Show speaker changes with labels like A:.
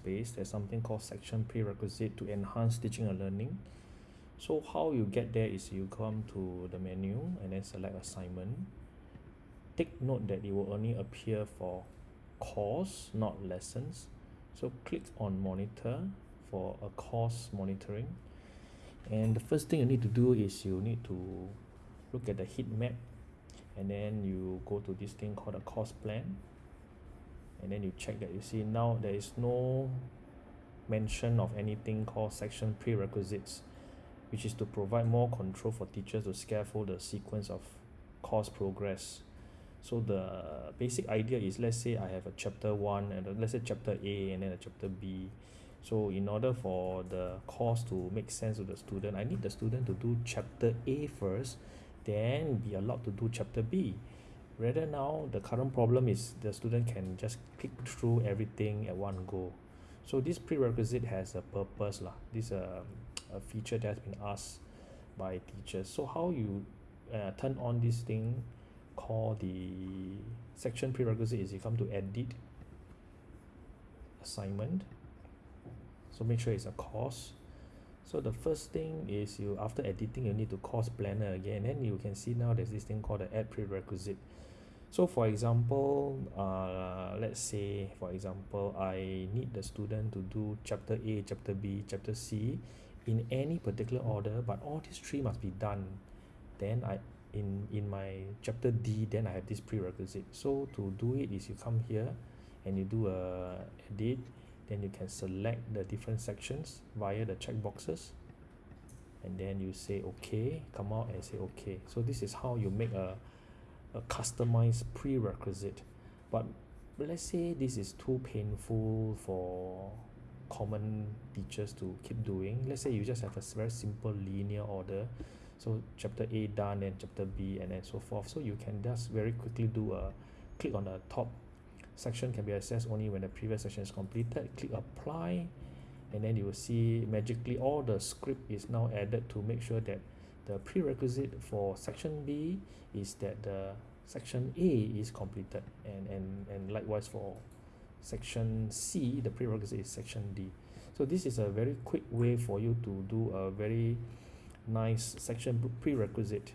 A: space there's something called section prerequisite to enhance teaching and learning. So how you get there is you come to the menu and then select assignment. Take note that it will only appear for course not lessons. So click on monitor for a course monitoring. And the first thing you need to do is you need to look at the heat map and then you go to this thing called a course plan and then you check that you see now there is no mention of anything called section prerequisites which is to provide more control for teachers to scaffold the sequence of course progress. So the basic idea is let's say I have a chapter one and let's say chapter A and then a chapter B. So in order for the course to make sense to the student I need the student to do chapter A first then be allowed to do chapter B rather now the current problem is the student can just click through everything at one go. So this prerequisite has a purpose lah. This uh, a feature that has been asked by teachers. So how you uh, turn on this thing called the section prerequisite is you come to edit assignment. So make sure it's a course so the first thing is you after editing you need to course planner again. Then you can see now there's this thing called the add prerequisite. So for example uh, let's say for example I need the student to do chapter A chapter B chapter C in any particular order but all these three must be done. Then I in in my chapter D then I have this prerequisite. So to do it is you come here and you do a edit then you can select the different sections via the check boxes. And then you say okay come out and say okay. So this is how you make a, a customized prerequisite. But let's say this is too painful for common teachers to keep doing. Let's say you just have a very simple linear order. So chapter A done and chapter B and then so forth. So you can just very quickly do a click on the top section can be accessed only when the previous section is completed. Click apply and then you will see magically all the script is now added to make sure that the prerequisite for section B is that the section A is completed and and and likewise for section C the prerequisite is section D. So this is a very quick way for you to do a very nice section prerequisite